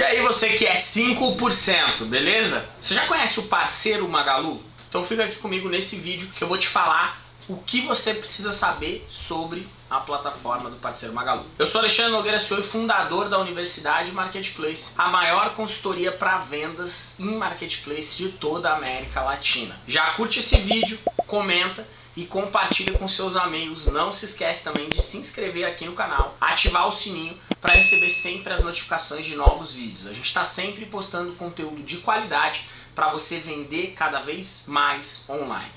E aí você que é 5%, beleza? Você já conhece o parceiro Magalu? Então fica aqui comigo nesse vídeo que eu vou te falar o que você precisa saber sobre a plataforma do parceiro Magalu. Eu sou Alexandre Nogueira, sou fundador da Universidade Marketplace, a maior consultoria para vendas em Marketplace de toda a América Latina. Já curte esse vídeo, comenta e compartilha com seus amigos. Não se esquece também de se inscrever aqui no canal, ativar o sininho para receber sempre as notificações de novos vídeos. A gente está sempre postando conteúdo de qualidade para você vender cada vez mais online.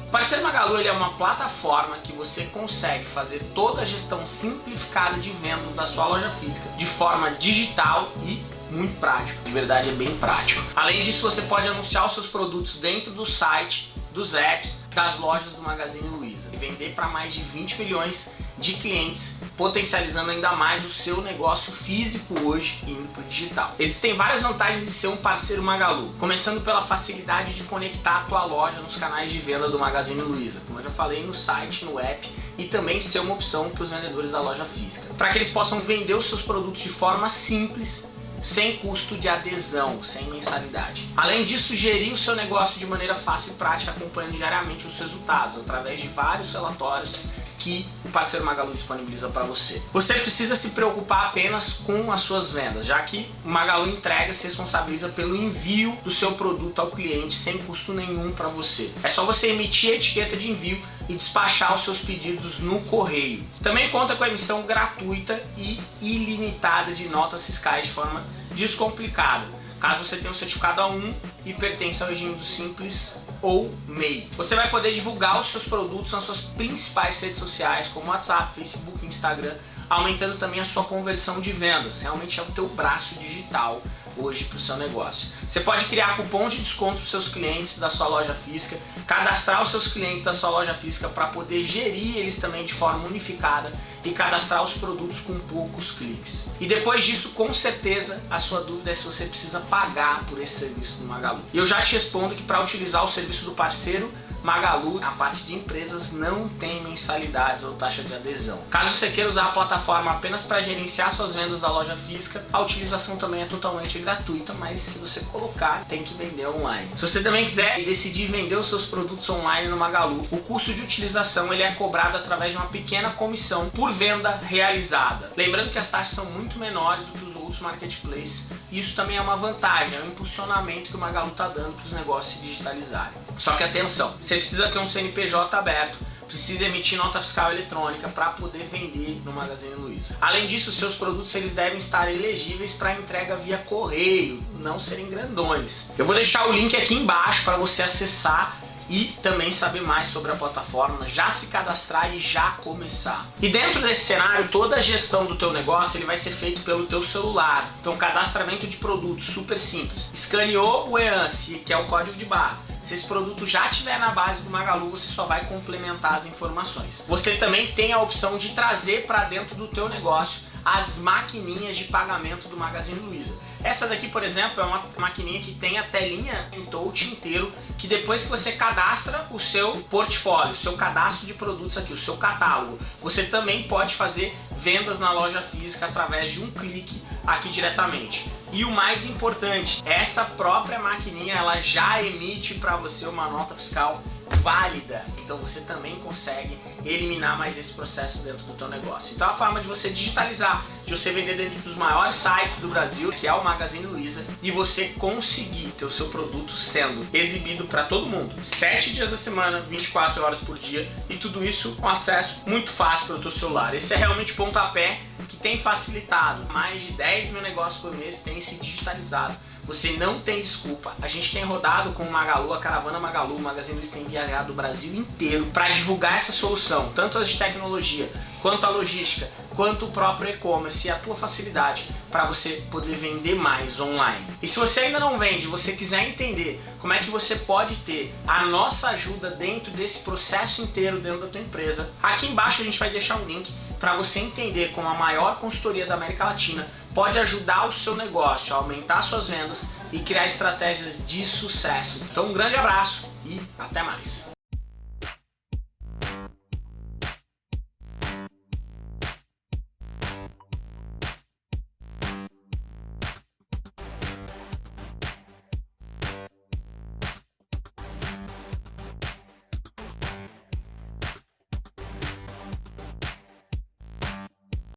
O Parceiro Magalu ele é uma plataforma que você consegue fazer toda a gestão simplificada de vendas da sua loja física de forma digital e muito prático. De verdade é bem prático. Além disso, você pode anunciar os seus produtos dentro do site dos apps das lojas do Magazine Luiza e vender para mais de 20 milhões de clientes, potencializando ainda mais o seu negócio físico hoje indo para o digital. Existem várias vantagens de ser um parceiro Magalu, começando pela facilidade de conectar a tua loja nos canais de venda do Magazine Luiza, como eu já falei no site, no app e também ser uma opção para os vendedores da loja física, para que eles possam vender os seus produtos de forma simples sem custo de adesão, sem mensalidade. Além disso, gerir o seu negócio de maneira fácil e prática, acompanhando diariamente os resultados, através de vários relatórios que o parceiro Magalu disponibiliza para você. Você precisa se preocupar apenas com as suas vendas, já que o Magalu entrega se responsabiliza pelo envio do seu produto ao cliente sem custo nenhum para você. É só você emitir a etiqueta de envio e despachar os seus pedidos no correio. Também conta com a emissão gratuita e ilimitada de notas fiscais de forma descomplicada caso você tenha um certificado A1 e pertença ao regime do Simples ou MEI. Você vai poder divulgar os seus produtos nas suas principais redes sociais, como WhatsApp, Facebook, Instagram, aumentando também a sua conversão de vendas. Realmente é o teu braço digital hoje para o seu negócio. Você pode criar cupons de desconto para os seus clientes da sua loja física, cadastrar os seus clientes da sua loja física para poder gerir eles também de forma unificada e cadastrar os produtos com poucos cliques. E depois disso, com certeza, a sua dúvida é se você precisa pagar por esse serviço do Magalu. E eu já te respondo que para utilizar o serviço do parceiro, Magalu, a parte de empresas não tem mensalidades ou taxa de adesão. Caso você queira usar a plataforma apenas para gerenciar suas vendas da loja física, a utilização também é totalmente gratuita, mas se você colocar, tem que vender online. Se você também quiser decidir vender os seus produtos online no Magalu, o custo de utilização ele é cobrado através de uma pequena comissão por venda realizada. Lembrando que as taxas são muito menores do que os outros marketplaces, e isso também é uma vantagem, é um impulsionamento que o Magalu está dando para os negócios se digitalizarem. Só que atenção, você precisa ter um CNPJ aberto, precisa emitir nota fiscal eletrônica para poder vender no Magazine Luiza. Além disso, seus produtos eles devem estar elegíveis para entrega via correio, não serem grandões. Eu vou deixar o link aqui embaixo para você acessar e também saber mais sobre a plataforma, já se cadastrar e já começar. E dentro desse cenário, toda a gestão do teu negócio ele vai ser feito pelo teu celular. Então cadastramento de produtos, super simples. Escaneou o EANSE, que é o código de barra se esse produto já estiver na base do Magalu, você só vai complementar as informações. Você também tem a opção de trazer para dentro do teu negócio as maquininhas de pagamento do Magazine Luiza. Essa daqui, por exemplo, é uma maquininha que tem a telinha em touch inteiro, que depois que você cadastra o seu portfólio, o seu cadastro de produtos aqui, o seu catálogo, você também pode fazer vendas na loja física através de um clique aqui diretamente. E o mais importante, essa própria maquininha ela já emite para você uma nota fiscal válida. Então você também consegue eliminar mais esse processo dentro do teu negócio. Então a forma de você digitalizar, de você vender dentro dos maiores sites do Brasil, que é o Magazine Luiza, e você conseguir ter o seu produto sendo exibido para todo mundo. 7 dias da semana, 24 horas por dia, e tudo isso com acesso muito fácil para o teu celular. Esse é realmente o pontapé tem facilitado. Mais de 10 mil negócios por mês têm se digitalizado. Você não tem desculpa. A gente tem rodado com o Magalu, a Caravana Magalu, o Magazine Luiza tem viajado o Brasil inteiro para divulgar essa solução, tanto as de tecnologia, quanto a logística, quanto o próprio e-commerce e a tua facilidade para você poder vender mais online. E se você ainda não vende, você quiser entender como é que você pode ter a nossa ajuda dentro desse processo inteiro dentro da tua empresa, aqui embaixo a gente vai deixar um link para você entender como a maior consultoria da América Latina pode ajudar o seu negócio a aumentar suas vendas e criar estratégias de sucesso. Então um grande abraço e até mais!